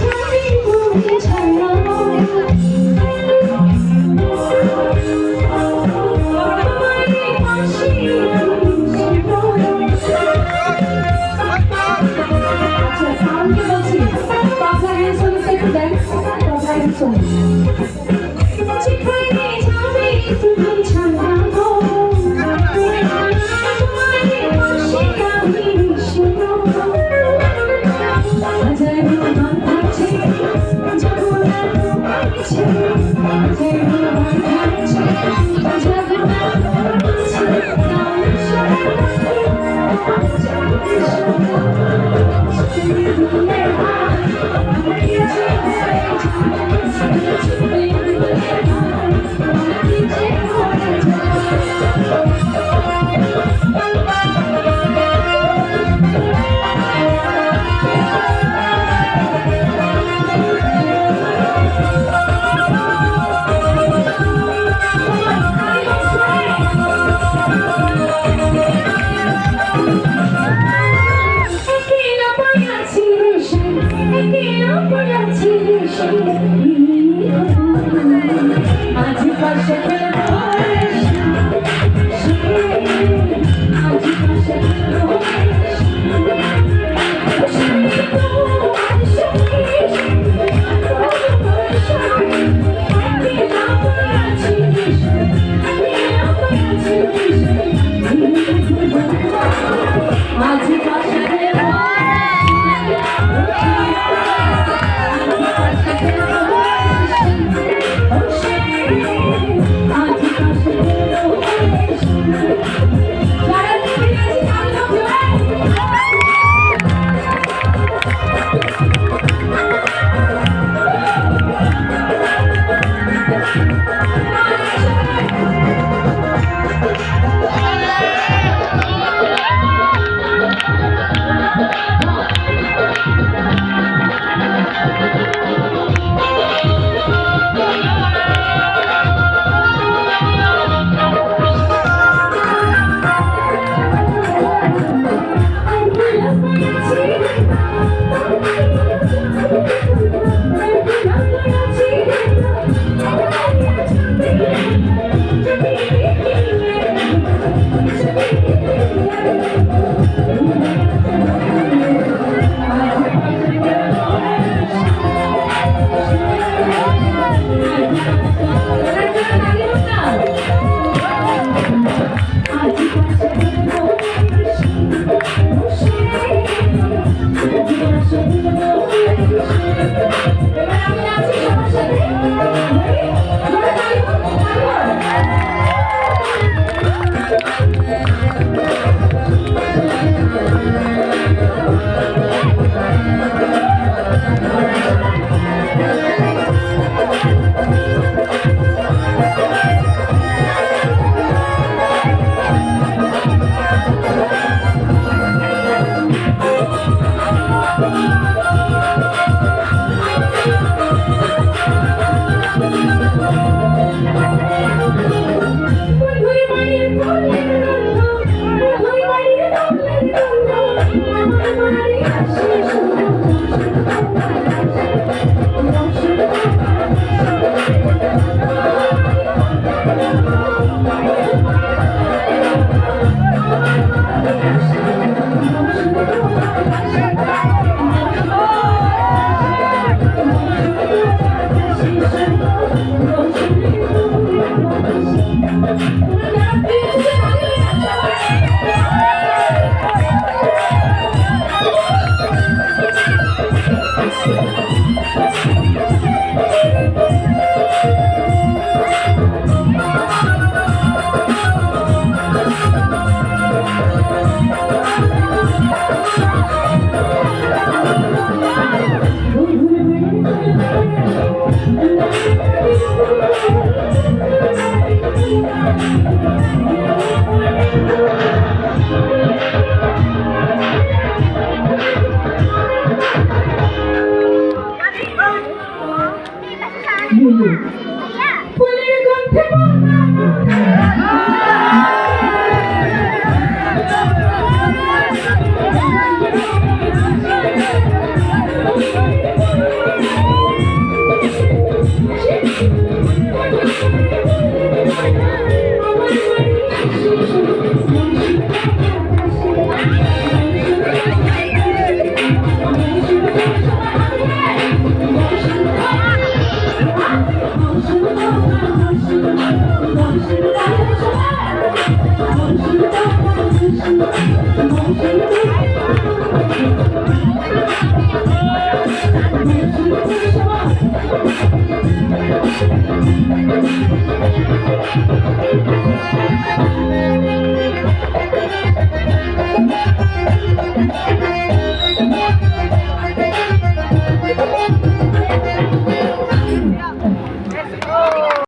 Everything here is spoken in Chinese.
甜蜜蜜缠绕，我多么希望幸福永远。在我们爱情中，不能在一。Thank Minha vida, minha vida. ফুলের গন্ধে Música